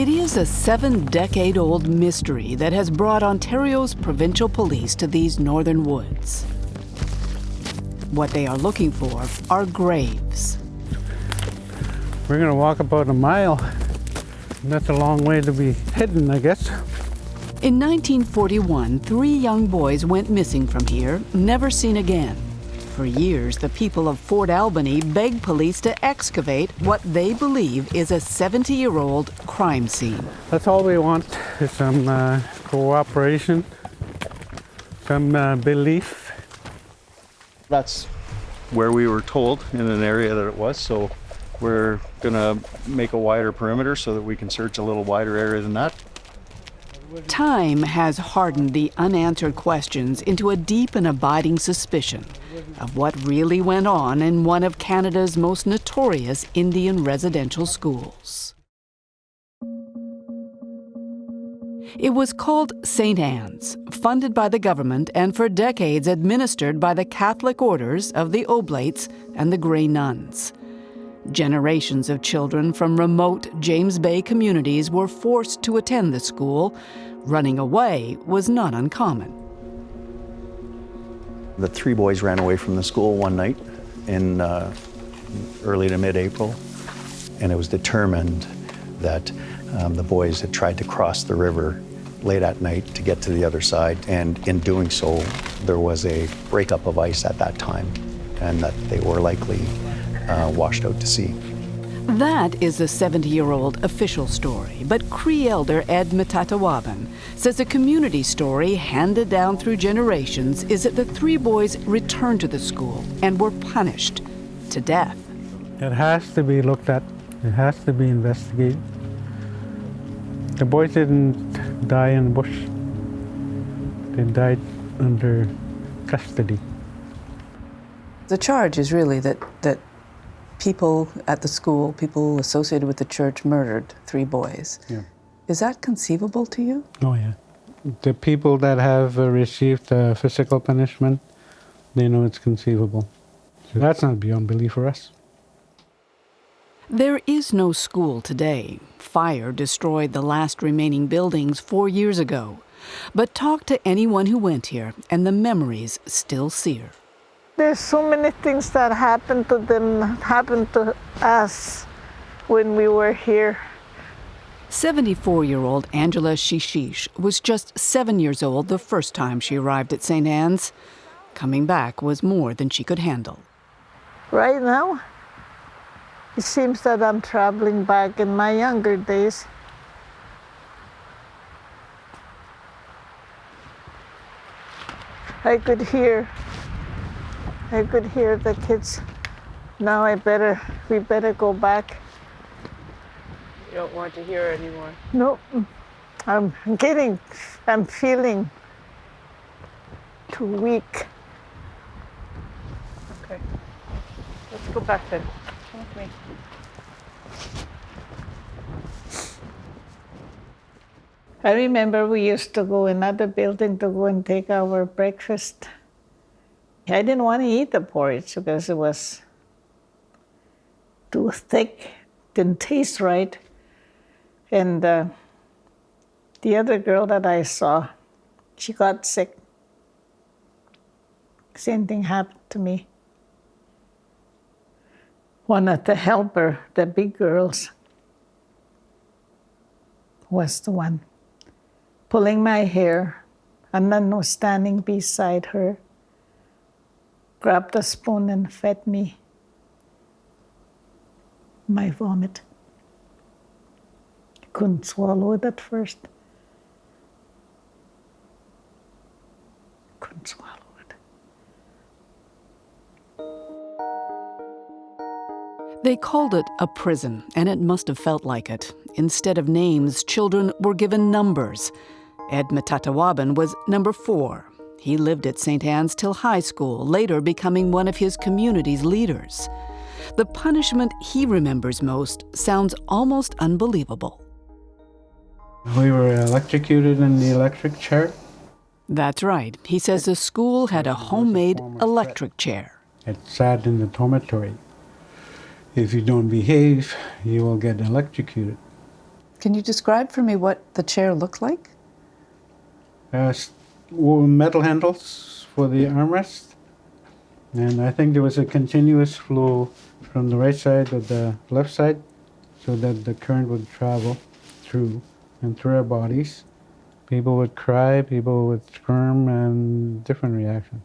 It is a seven-decade-old mystery that has brought Ontario's provincial police to these northern woods. What they are looking for are graves. We're gonna walk about a mile. That's a long way to be hidden, I guess. In 1941, three young boys went missing from here, never seen again. For years, the people of Fort Albany begged police to excavate what they believe is a 70-year-old crime scene. That's all we want is some uh, cooperation, some uh, belief. That's where we were told in an area that it was, so we're gonna make a wider perimeter so that we can search a little wider area than that. Time has hardened the unanswered questions into a deep and abiding suspicion of what really went on in one of Canada's most notorious Indian residential schools. It was called St. Anne's, funded by the government and for decades administered by the Catholic orders of the Oblates and the Grey Nuns. Generations of children from remote James Bay communities were forced to attend the school. Running away was not uncommon. The three boys ran away from the school one night in uh, early to mid-April, and it was determined that um, the boys had tried to cross the river late at night to get to the other side, and in doing so, there was a breakup of ice at that time, and that they were likely uh, washed out to sea. That is the 70-year-old official story, but Cree elder Ed Metatawabin says a community story handed down through generations is that the three boys returned to the school and were punished to death. It has to be looked at. It has to be investigated. The boys didn't die in the bush. They died under custody. The charge is really that, that people at the school, people associated with the church, murdered three boys. Yeah. Is that conceivable to you? Oh, yeah. The people that have uh, received uh, physical punishment, they know it's conceivable. So that's not beyond belief for us. There is no school today. Fire destroyed the last remaining buildings four years ago. But talk to anyone who went here, and the memories still sear. There's so many things that happened to them, happened to us when we were here. 74 year old Angela Shisheesh was just seven years old the first time she arrived at St. Anne's. Coming back was more than she could handle. Right now, it seems that I'm traveling back in my younger days. I could hear, I could hear the kids. Now I better, we better go back. You don't want to hear anymore. No, I'm getting, I'm feeling too weak. Okay. Let's go back then. Come with me. I remember we used to go another building to go and take our breakfast. I didn't want to eat the porridge because it was too thick, didn't taste right. And uh, the other girl that I saw, she got sick. Same thing happened to me. One of the helper, the big girls, was the one pulling my hair, and then was standing beside her, grabbed a spoon and fed me my vomit. Couldn't swallow it at first. Couldn't swallow it. They called it a prison, and it must have felt like it. Instead of names, children were given numbers. Ed Metatawabin was number four. He lived at St. Anne's till high school, later becoming one of his community's leaders. The punishment he remembers most sounds almost unbelievable. We were electrocuted in the electric chair. That's right. He says the school had a homemade electric chair. It sat in the dormitory. If you don't behave, you will get electrocuted. Can you describe for me what the chair looked like? Uh, s- w- metal handles for the armrest. And I think there was a continuous flow from the right side to the left side so that the current would travel through and through our bodies. People would cry, people would squirm, and different reactions.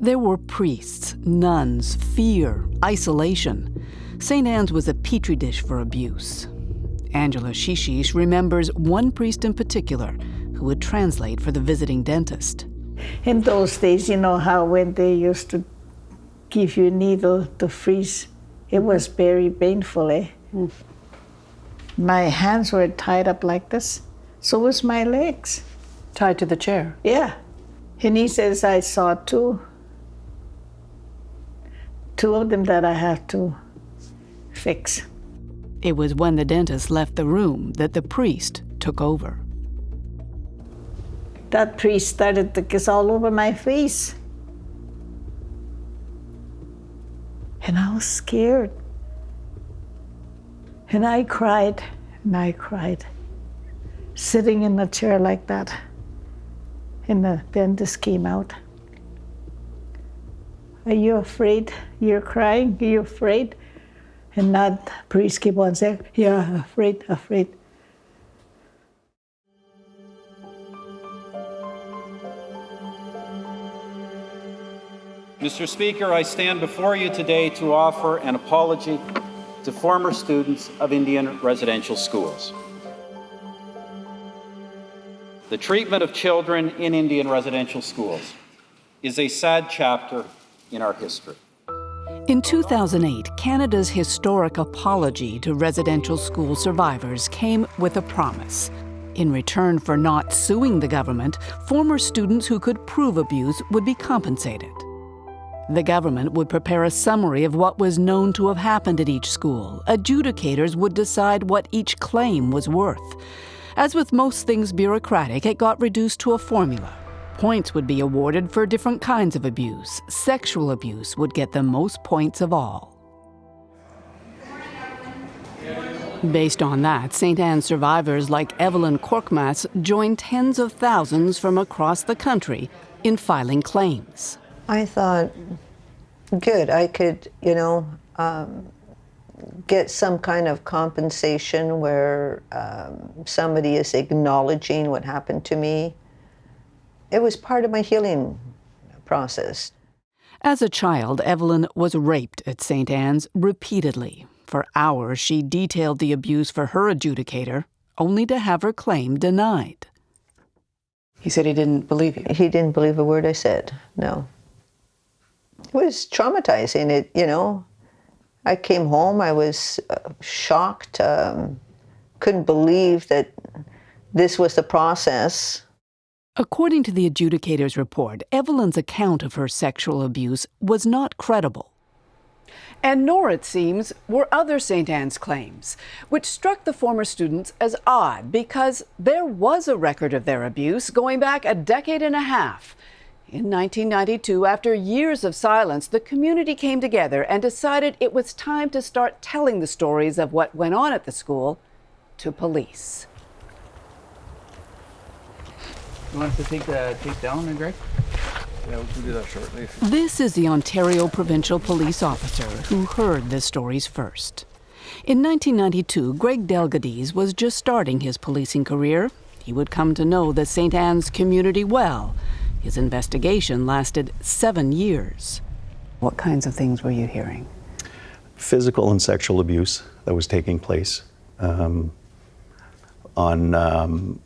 There were priests, nuns, fear, isolation. St. Anne's was a petri dish for abuse. Angela Shisheesh remembers one priest in particular who would translate for the visiting dentist. In those days, you know how when they used to give you a needle to freeze, it was very painful, eh? My hands were tied up like this, so was my legs. Tied to the chair. Yeah. And he says I saw two. Two of them that I have to fix. It was when the dentist left the room that the priest took over. That priest started to kiss all over my face. And I was scared. And I cried, and I cried, sitting in a chair like that. And the this came out. Are you afraid? You're crying? Are you afraid? And that priest kept on saying, Yeah, afraid, afraid. Mr. Speaker, I stand before you today to offer an apology to former students of Indian residential schools. The treatment of children in Indian residential schools is a sad chapter in our history. In 2008, Canada's historic apology to residential school survivors came with a promise. In return for not suing the government, former students who could prove abuse would be compensated. The government would prepare a summary of what was known to have happened at each school. Adjudicators would decide what each claim was worth. As with most things bureaucratic, it got reduced to a formula. Points would be awarded for different kinds of abuse. Sexual abuse would get the most points of all. Based on that, St. Anne's survivors like Evelyn Korkmaz joined tens of thousands from across the country in filing claims. I thought, good, I could, you know, um, get some kind of compensation where um, somebody is acknowledging what happened to me. It was part of my healing process. As a child, Evelyn was raped at St. Anne's repeatedly. For hours, she detailed the abuse for her adjudicator, only to have her claim denied. He said he didn't believe you. He didn't believe a word I said, no. It was traumatizing. It, you know, I came home, I was uh, shocked, um, couldn't believe that this was the process. According to the adjudicator's report, Evelyn's account of her sexual abuse was not credible. And nor, it seems, were other St. Anne's claims, which struck the former students as odd because there was a record of their abuse going back a decade and a half. In 1992, after years of silence, the community came together and decided it was time to start telling the stories of what went on at the school to police. You want us to take the tape down, Greg? Yeah, we can do that shortly. This is the Ontario provincial police officer who heard the stories first. In 1992, Greg Delguidice was just starting his policing career. He would come to know the St. Anne's community well. His investigation lasted seven years. What kinds of things were you hearing? Physical and sexual abuse that was taking place um, on, um,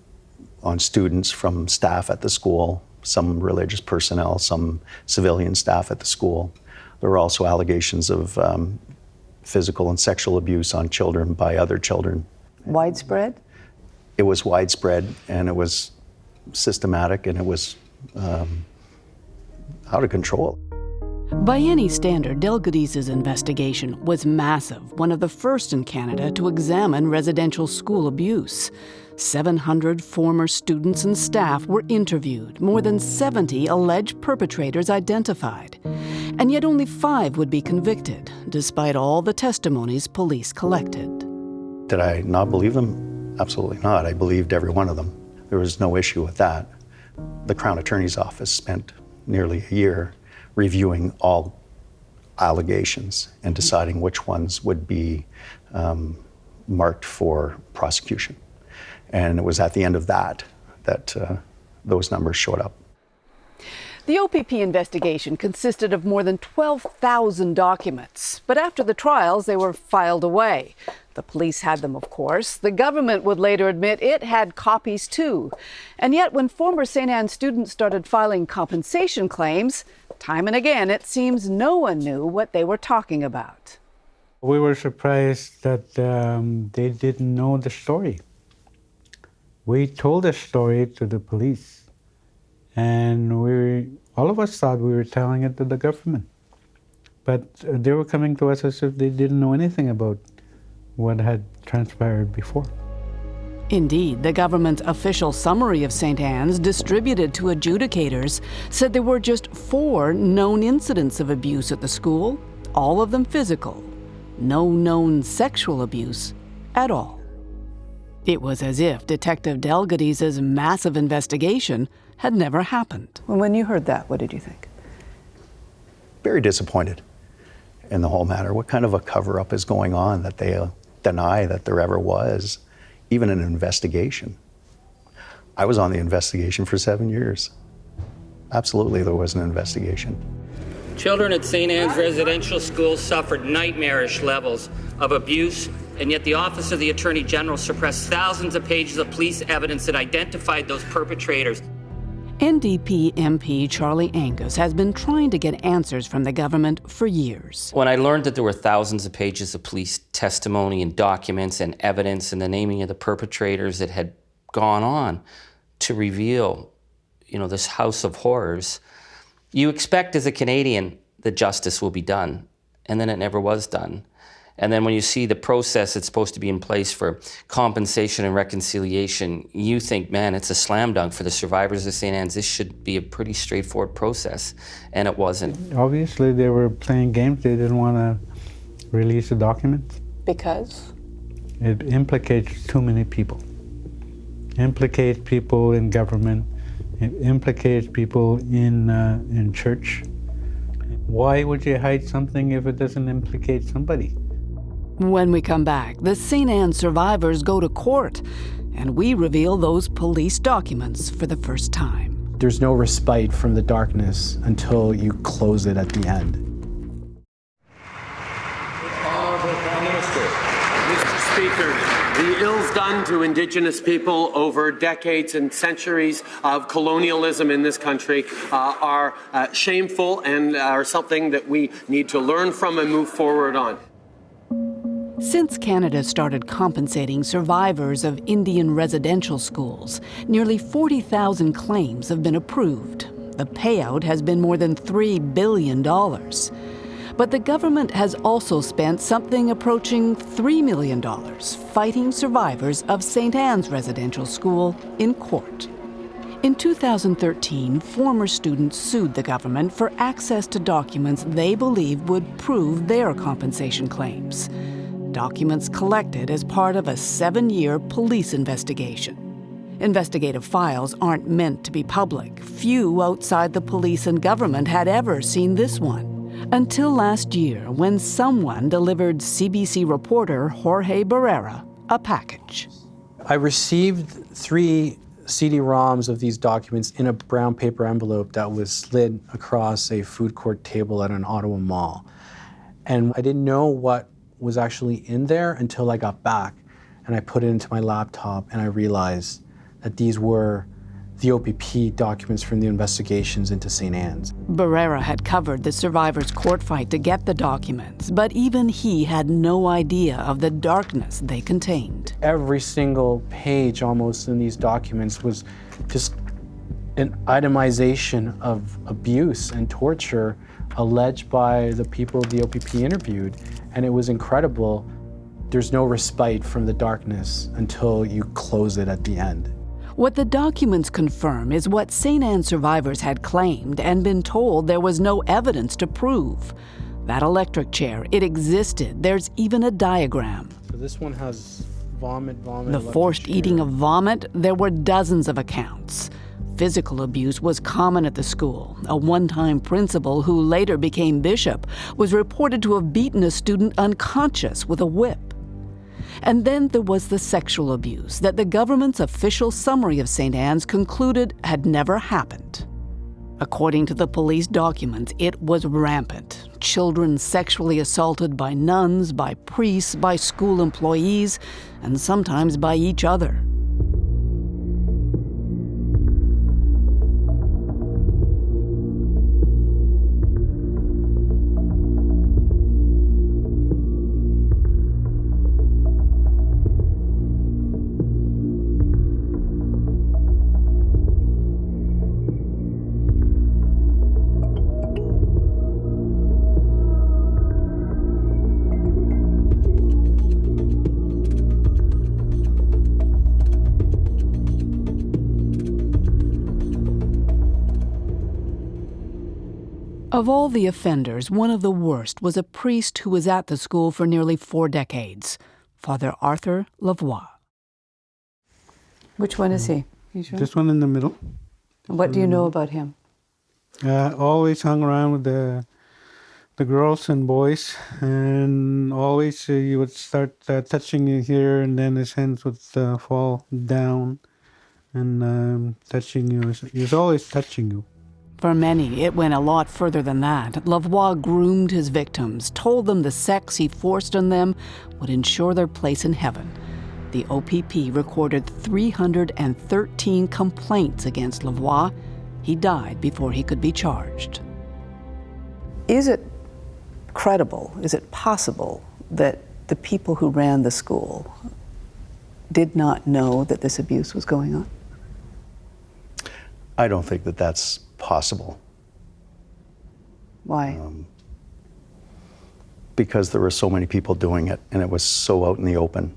on students from staff at the school, some religious personnel, some civilian staff at the school. There were also allegations of um, physical and sexual abuse on children by other children. Widespread? It was widespread and it was systematic and it was um, out of control. By any standard, Delguidice' investigation was massive, one of the first in Canada to examine residential school abuse. 700 former students and staff were interviewed, more than 70 alleged perpetrators identified. And yet only five would be convicted, despite all the testimonies police collected. Did I not believe them? Absolutely not. I believed every one of them. There was no issue with that. The Crown Attorney's Office spent nearly a year reviewing all allegations and deciding which ones would be um, marked for prosecution. And it was at the end of that that uh, those numbers showed up. The OPP investigation consisted of more than 12,000 documents, but after the trials, they were filed away. The police had them, of course. The government would later admit it had copies too. And yet, when former St. Anne students started filing compensation claims, time and again it seems no one knew what they were talking about. We were surprised that um, they didn't know the story. We told the story to the police and we, all of us thought we were telling it to the government. But uh, they were coming to us as if they didn't know anything about what had transpired before. Indeed, the government's official summary of St. Anne's, distributed to adjudicators, said there were just four known incidents of abuse at the school, all of them physical. No known sexual abuse at all. It was as if Detective Delguidice's massive investigation had never happened. When you heard that, what did you think? Very disappointed in the whole matter. What kind of a cover up is going on that they uh, deny that there ever was even an investigation? I was on the investigation for seven years. Absolutely, there was an investigation. Children at St. Anne's Residential School suffered nightmarish levels of abuse, and yet the Office of the Attorney General suppressed thousands of pages of police evidence that identified those perpetrators. NDP MP Charlie Angus has been trying to get answers from the government for years. When I learned that there were thousands of pages of police testimony and documents and evidence and the naming of the perpetrators that had gone on to reveal, you know, this house of horrors, you expect as a Canadian that justice will be done, and then it never was done. And then when you see the process that's supposed to be in place for compensation and reconciliation, you think, man, it's a slam dunk for the survivors of St. Anne's. This should be a pretty straightforward process. And it wasn't. Obviously, they were playing games. They didn't want to release the documents. Because? It implicates too many people. Implicates people in government. It implicates people in, uh, in church. Why would you hide something if it doesn't implicate somebody? When we come back, the St. Anne survivors go to court, and we reveal those police documents for the first time. There's no respite from the darkness until you close it at the end. Honorable Prime Minister. Speaker, the ills done to Indigenous people over decades and centuries of colonialism in this country uh, are uh, shameful and are something that we need to learn from and move forward on. Since Canada started compensating survivors of Indian residential schools, nearly 40,000 claims have been approved. The payout has been more than $3 billion. But the government has also spent something approaching $3 million fighting survivors of St. Anne's Residential School in court. In 2013, former students sued the government for access to documents they believed would prove their compensation claims documents collected as part of a seven year police investigation. Investigative files aren't meant to be public. Few outside the police and government had ever seen this one. Until last year, when someone delivered CBC reporter Jorge Barrera a package. I received three CD-ROMs of these documents in a brown paper envelope that was slid across a food court table at an Ottawa mall. And I didn't know what was actually in there until I got back and I put it into my laptop and I realized that these were the OPP documents from the investigations into St. Anne's. Barrera had covered the survivors' court fight to get the documents, but even he had no idea of the darkness they contained. Every single page almost in these documents was just an itemization of abuse and torture alleged by the people the OPP interviewed and it was incredible. There's no respite from the darkness until you close it at the end. What the documents confirm is what St. Anne survivors had claimed and been told there was no evidence to prove. That electric chair, it existed. There's even a diagram. So this one has vomit, vomit. The forced and eating of vomit, there were dozens of accounts. Physical abuse was common at the school. A one time principal, who later became bishop, was reported to have beaten a student unconscious with a whip. And then there was the sexual abuse that the government's official summary of St. Anne's concluded had never happened. According to the police documents, it was rampant. Children sexually assaulted by nuns, by priests, by school employees, and sometimes by each other. Of all the offenders, one of the worst was a priest who was at the school for nearly four decades, Father Arthur Lavoie. Which one is he? Sure? This one in the middle. What do you know about him? Uh, always hung around with the the girls and boys, and always uh, he would start uh, touching you here, and then his hands would uh, fall down and um, touching you. He was always touching you. For many, it went a lot further than that. Lavoie groomed his victims, told them the sex he forced on them would ensure their place in heaven. The OPP recorded 313 complaints against Lavoie. He died before he could be charged. Is it credible, is it possible that the people who ran the school did not know that this abuse was going on? I don't think that that's possible. Why? Um, because there were so many people doing it and it was so out in the open.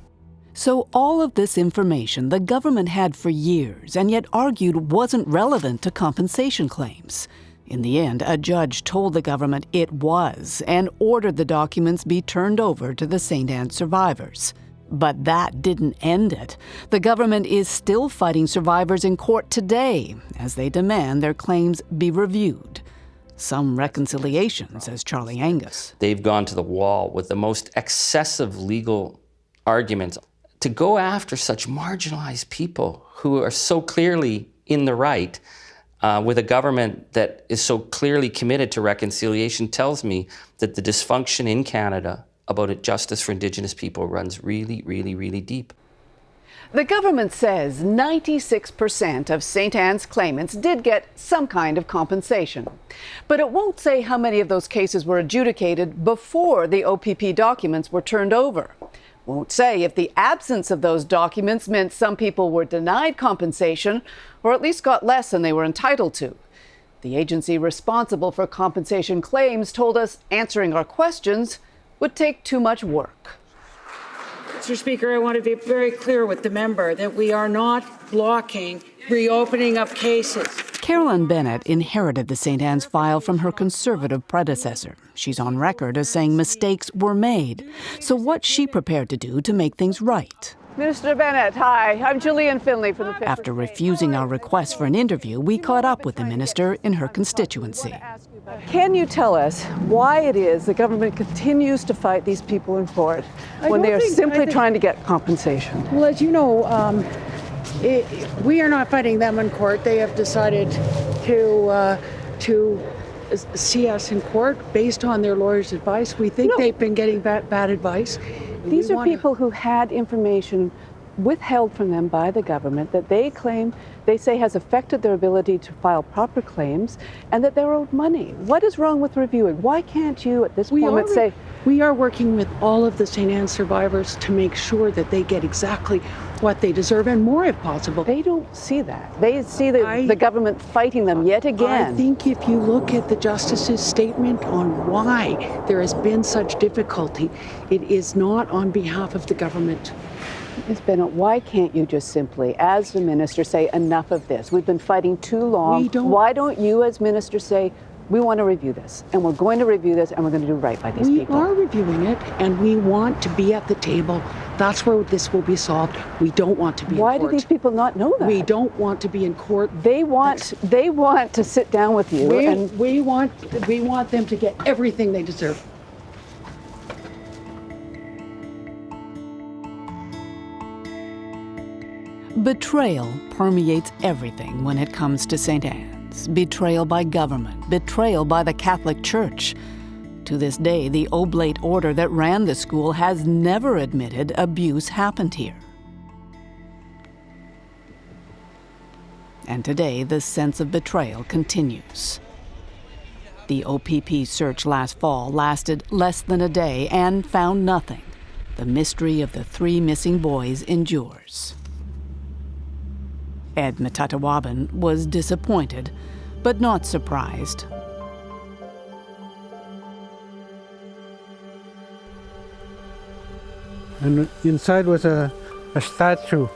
So, all of this information the government had for years and yet argued wasn't relevant to compensation claims. In the end, a judge told the government it was and ordered the documents be turned over to the St. Anne survivors. But that didn't end it. The government is still fighting survivors in court today as they demand their claims be reviewed. Some reconciliation, says Charlie Angus. They've gone to the wall with the most excessive legal arguments to go after such marginalized people who are so clearly in the right. Uh, with a government that is so clearly committed to reconciliation tells me that the dysfunction in Canada about it, justice for Indigenous people runs really, really, really deep. The government says 96% of St. Anne's claimants did get some kind of compensation. But it won't say how many of those cases were adjudicated before the OPP documents were turned over. Won't say if the absence of those documents meant some people were denied compensation or at least got less than they were entitled to. The agency responsible for compensation claims told us answering our questions would take too much work. Mr. Speaker, I want to be very clear with the member that we are not blocking reopening of cases. Carolyn Bennett inherited the St. Anne's file from her conservative predecessor. She's on record as saying mistakes were made. So, what's she prepared to do to make things right? Minister Bennett, hi. I'm Julian Finley from the. After refusing our request for an interview, we caught up with the minister in her constituency. Can you tell us why it is the government continues to fight these people in court when they are think- simply think- trying to get compensation? Well, as you know, um, it, we are not fighting them in court. They have decided to uh, to see us in court based on their lawyer's advice. We think they've been getting bad, bad advice. These We are people who had information withheld from them by the government that they claim they say has affected their ability to file proper claims and that they're owed money. What is wrong with reviewing? Why can't you at this We moment say we are working with all of the St. Anne survivors to make sure that they get exactly what they deserve and more if possible. They don't see that. They see the, the government fighting them yet again. I think if you look at the justice's statement on why there has been such difficulty, it is not on behalf of the government. Ms. Bennett, why can't you just simply, as the minister, say enough of this? We've been fighting too long. We don't- Why don't you, as minister, say We want to review this, and we're going to review this, and we're going to do right by these we people. are reviewing it, and we want to be at the table. That's where this will be solved. We don't want to be. Why do these people not know that? We don't want to be in court. They want. They want to sit down with you, We, and we want. We want them to get everything they deserve. Betrayal permeates everything when it comes to St. Anne's. Betrayal by government, betrayal by the Catholic Church. To this day, the Oblate order that ran the school has never admitted abuse happened here. And today, the sense of betrayal continues. The OPP search last fall lasted less than a day and found nothing. The mystery of the three missing boys endures. Ed Metatawabin was disappointed, but not surprised. And inside was a, a statue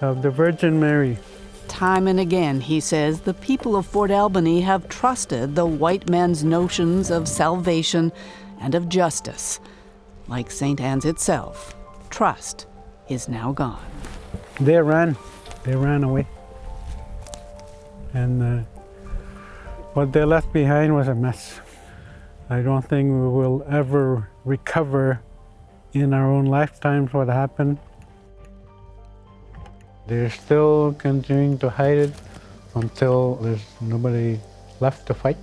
of the Virgin Mary. Time and again, he says, the people of Fort Albany have trusted the white man's notions of salvation and of justice. Like St. Anne's itself, trust is now gone. They ran. They ran away. And uh, what they left behind was a mess. I don't think we will ever recover in our own lifetimes what happened. They're still continuing to hide it until there's nobody left to fight,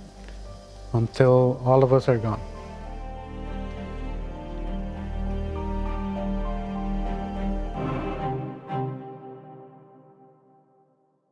until all of us are gone.